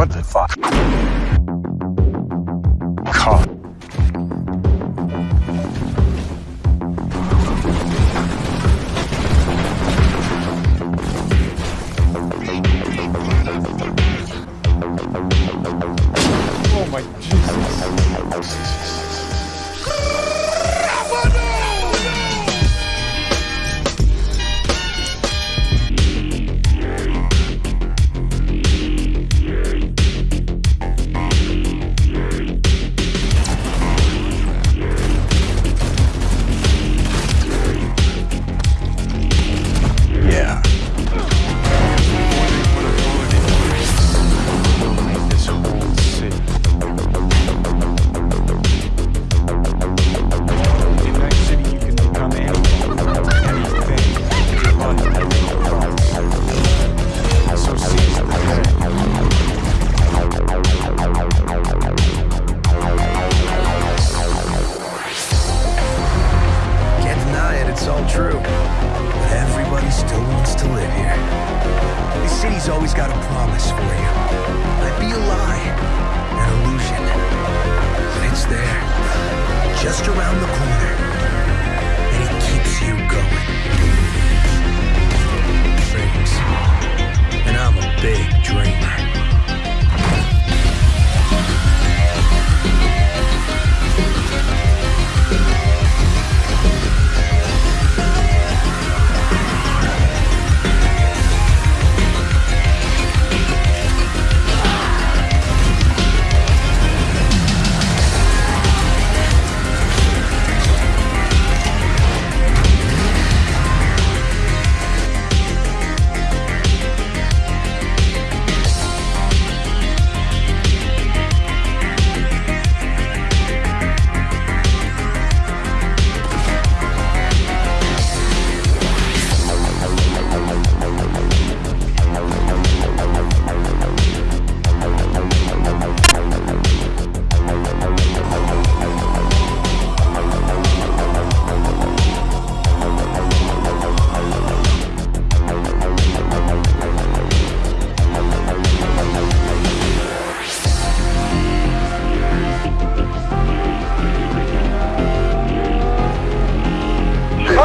What the fuck? City's always got a promise for you. Might be a lie, an illusion. But it's there, just around the corner.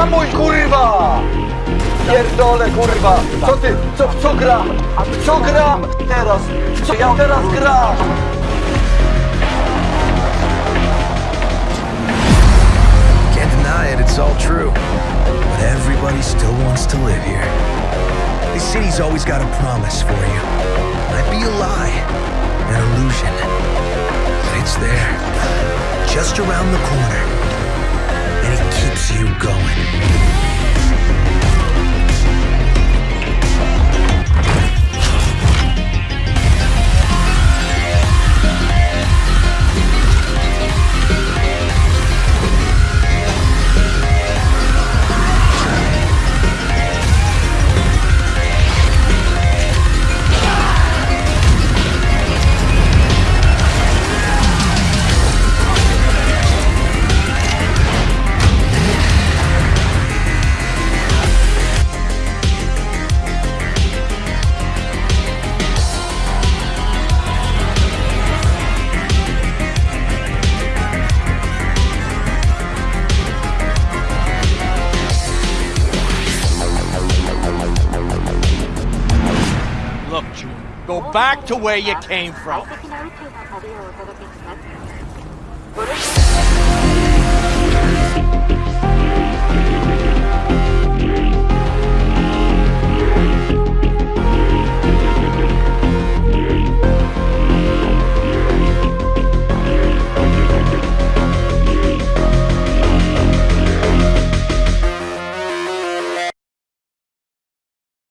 Hamuj kurwa! Pierdolę kurwa! Co ty? Co, co gram? Co gram teraz? Co ja teraz gram? Can't deny it, it's all true. But everybody still wants to live here. This city's always got a promise for you. Might be a lie, an illusion. But it's there, just around the corner. You going. back to where you came from.